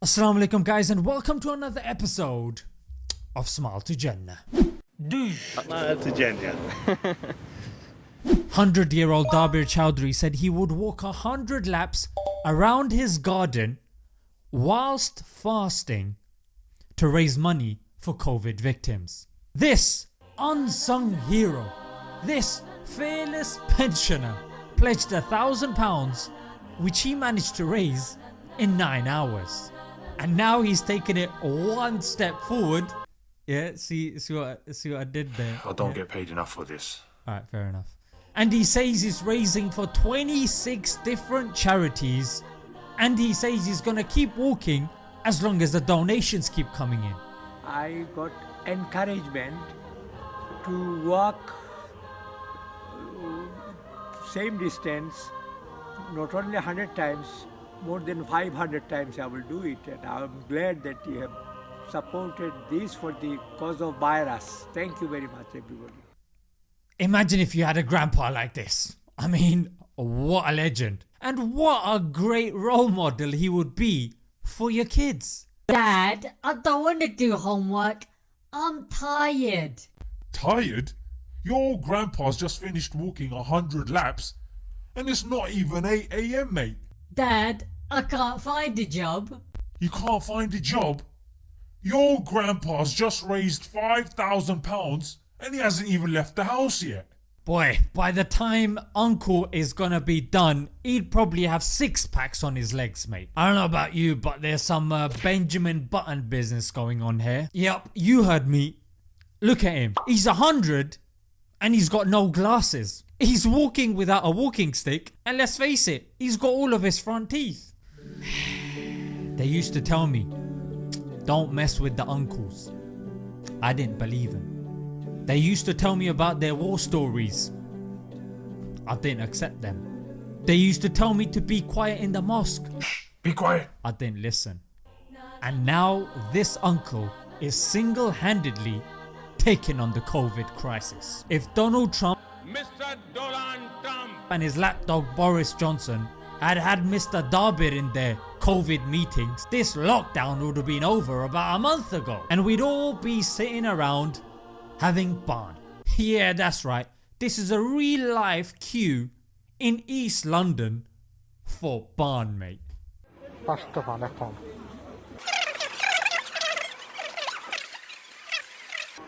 Assalamu alaikum guys and welcome to another episode of Smile to Jannah. Smile to Jannah. 100 year old Dabir Chowdhury said he would walk a hundred laps around his garden whilst fasting to raise money for Covid victims. This unsung hero, this fearless pensioner pledged a thousand pounds which he managed to raise in 9 hours and now he's taken it one step forward. Yeah, see, see what, see what I did there. I don't get paid enough for this. Alright, fair enough. And he says he's raising for 26 different charities and he says he's gonna keep walking as long as the donations keep coming in. I got encouragement to walk uh, same distance not only 100 times more than 500 times I will do it and I'm glad that you have supported this for the cause of virus. Thank you very much everybody. Imagine if you had a grandpa like this. I mean what a legend and what a great role model he would be for your kids. Dad, I don't want to do homework. I'm tired. Tired? Your grandpa's just finished walking a hundred laps and it's not even 8am mate. Dad, I can't find a job. You can't find a job? Your grandpa's just raised £5,000 and he hasn't even left the house yet. Boy, by the time uncle is gonna be done, he'd probably have 6 packs on his legs mate. I don't know about you but there's some uh, Benjamin Button business going on here. Yep, you heard me. Look at him, he's a hundred and he's got no glasses. He's walking without a walking stick and let's face it, he's got all of his front teeth. they used to tell me, don't mess with the uncles. I didn't believe them. They used to tell me about their war stories. I didn't accept them. They used to tell me to be quiet in the mosque. Be quiet. I didn't listen. And now this uncle is single handedly taking on the Covid crisis. If Donald Trump Mr. Donald Trump. and his lapdog Boris Johnson had had Mr Dabir in their Covid meetings, this lockdown would have been over about a month ago and we'd all be sitting around having barn. Yeah that's right, this is a real life queue in East London for barn mate.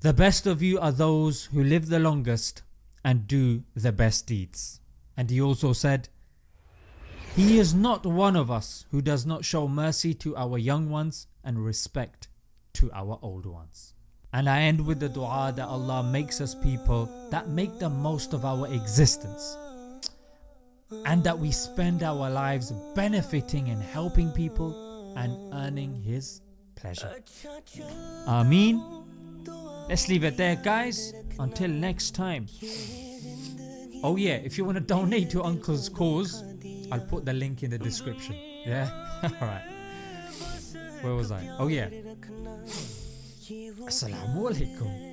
The best of you are those who live the longest and do the best deeds. And he also said, He is not one of us who does not show mercy to our young ones and respect to our old ones. And I end with the dua that Allah makes us people that make the most of our existence and that we spend our lives benefiting and helping people and earning His pleasure. Ameen. Let's leave it there guys until next time. Oh yeah if you want to donate to uncle's cause I'll put the link in the description. Yeah alright. Where was I? Oh yeah. Assalamu alaikum.